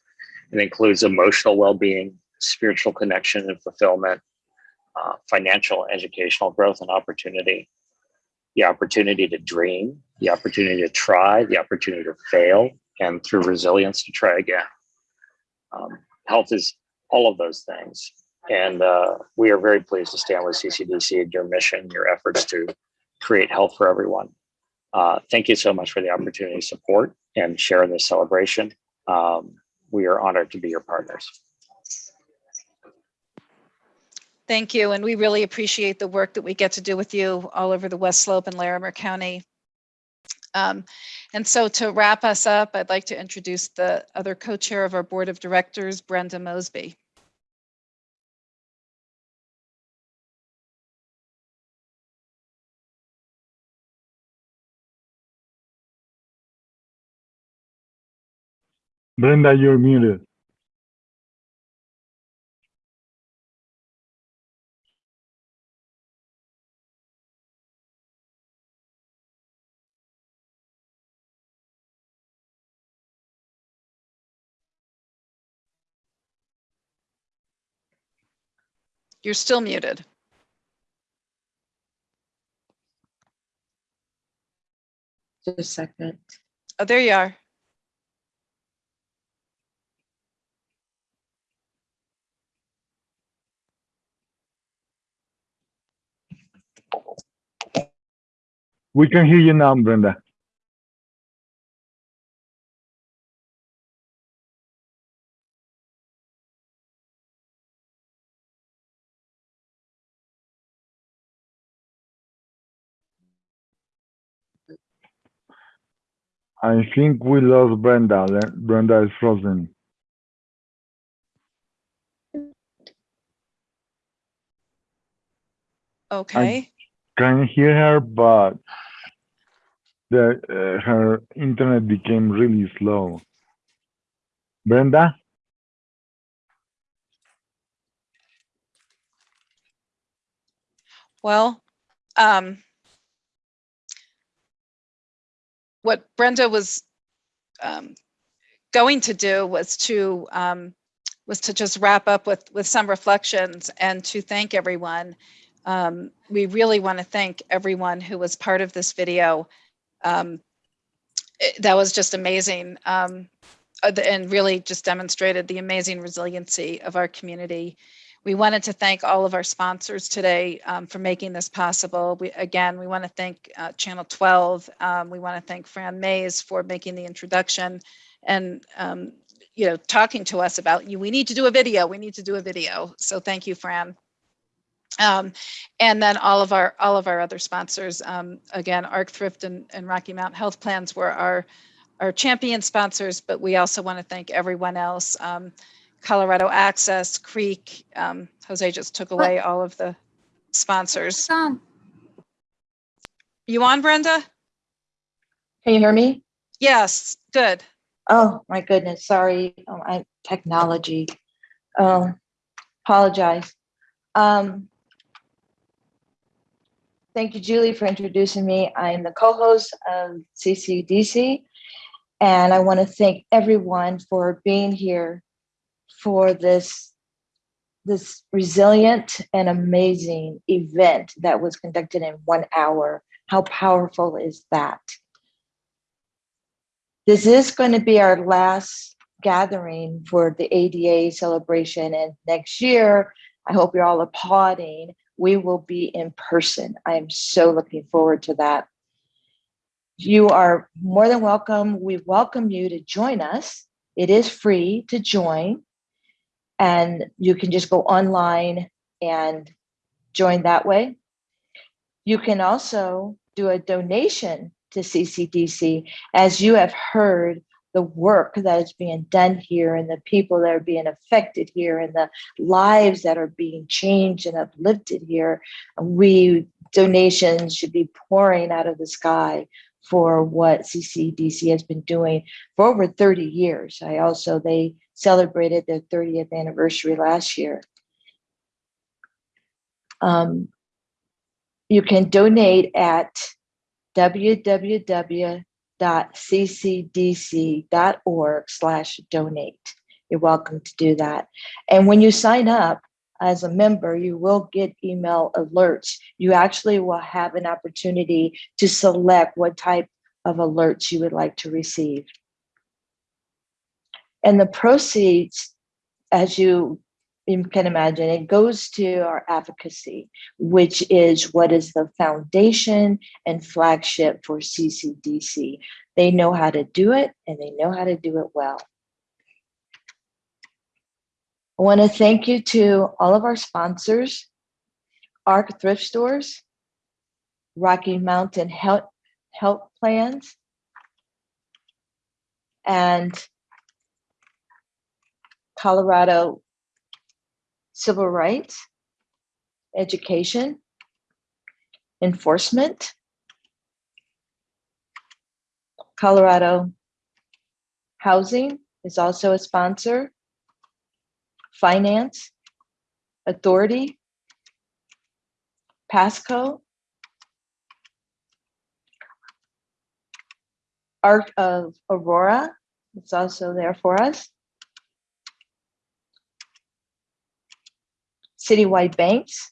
It includes emotional well-being, spiritual connection and fulfillment, uh, financial, educational growth and opportunity, the opportunity to dream, the opportunity to try, the opportunity to fail, and through resilience to try again. Um, health is all of those things. And uh, we are very pleased to stand with CCDC and your mission, your efforts to create health for everyone. Uh, thank you so much for the opportunity to support and share in this celebration. Um, we are honored to be your partners. Thank you. And we really appreciate the work that we get to do with you all over the West Slope and Larimer County. Um, and so to wrap us up, I'd like to introduce the other co-chair of our board of directors, Brenda Mosby. Brenda, you're muted. You're still muted. Just a second. Oh, there you are. We can hear you now, Brenda. I think we lost Brenda. Brenda is frozen. Okay. Can hear her, but the uh, her internet became really slow. Brenda, Well, um, what Brenda was um, going to do was to um, was to just wrap up with with some reflections and to thank everyone. Um, we really want to thank everyone who was part of this video. Um, it- that was just amazing um, uh, and really just demonstrated the amazing resiliency of our community. We wanted to thank all of our sponsors today um, for making this possible. We, again, we want to thank uh, Channel 12. Um, we want to thank Fran Mays for making the introduction and um, you know talking to us about you. We need to do a video. We need to do a video. So thank you, Fran. Um, and then all of our all of our other sponsors. Um, again, Arc Thrift and, and Rocky Mountain Health Plans were our our champion sponsors, but we also want to thank everyone else. Um, Colorado Access, Creek. Um, Jose just took away all of the sponsors. You on, Brenda? Can you hear me? Yes, good. Oh, my goodness, sorry, um, I, technology. Um, apologize. Um, thank you, Julie, for introducing me. I am the co-host of CCDC, And I want to thank everyone for being here for this, this resilient and amazing event that was conducted in one hour. How powerful is that? This is going to be our last gathering for the ADA celebration. And next year, I hope you're all applauding. We will be in person. I am so looking forward to that. You are more than welcome. We welcome you to join us. It is free to join. And you can just go online and join that way. You can also do a donation to CCDC. As you have heard, the work that is being done here and the people that are being affected here and the lives that are being changed and uplifted here, we donations should be pouring out of the sky for what CCDC has been doing for over 30 years. I also, they celebrated their 30th anniversary last year. Um, you can donate at www.ccdc.org slash donate. You're welcome to do that. And when you sign up as a member, you will get email alerts. You actually will have an opportunity to select what type of alerts you would like to receive. And the proceeds, as you can imagine, it goes to our advocacy, which is what is the foundation and flagship for CCDC. They know how to do it and they know how to do it well. I want to thank you to all of our sponsors, ARC Thrift Stores, Rocky Mountain Health, Health Plans, and Colorado civil rights, education, enforcement, Colorado Housing is also a sponsor, Finance, Authority, Pasco, Art of Aurora, it's also there for us. citywide banks,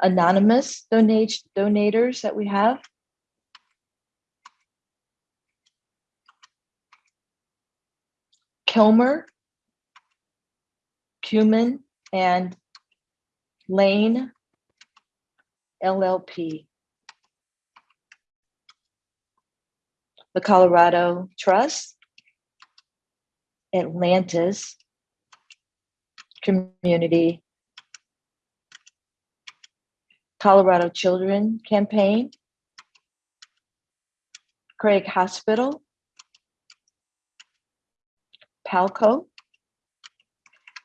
anonymous donate, donators that we have. Kilmer, Cumin, and Lane LLP. The Colorado Trust, Atlantis, community Colorado Children Campaign, Craig Hospital, Palco.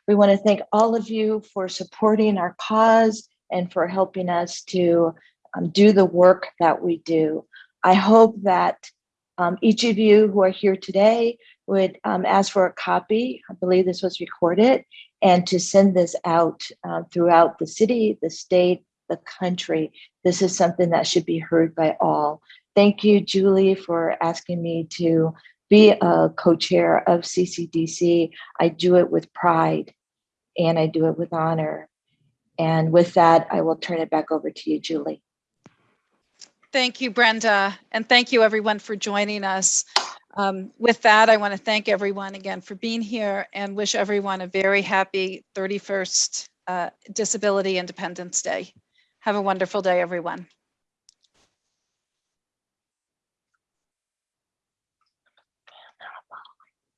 We want to thank all of you for supporting our cause and for helping us to um, do the work that we do. I hope that um, each of you who are here today would um, ask for a copy. I believe this was recorded and to send this out uh, throughout the city, the state, the country. This is something that should be heard by all. Thank you, Julie, for asking me to be a co-chair of CCDC. I do it with pride and I do it with honor. And with that, I will turn it back over to you, Julie. Thank you, Brenda, and thank you everyone for joining us. Um, with that, I want to thank everyone again for being here and wish everyone a very happy 31st uh, Disability Independence Day. Have a wonderful day, everyone.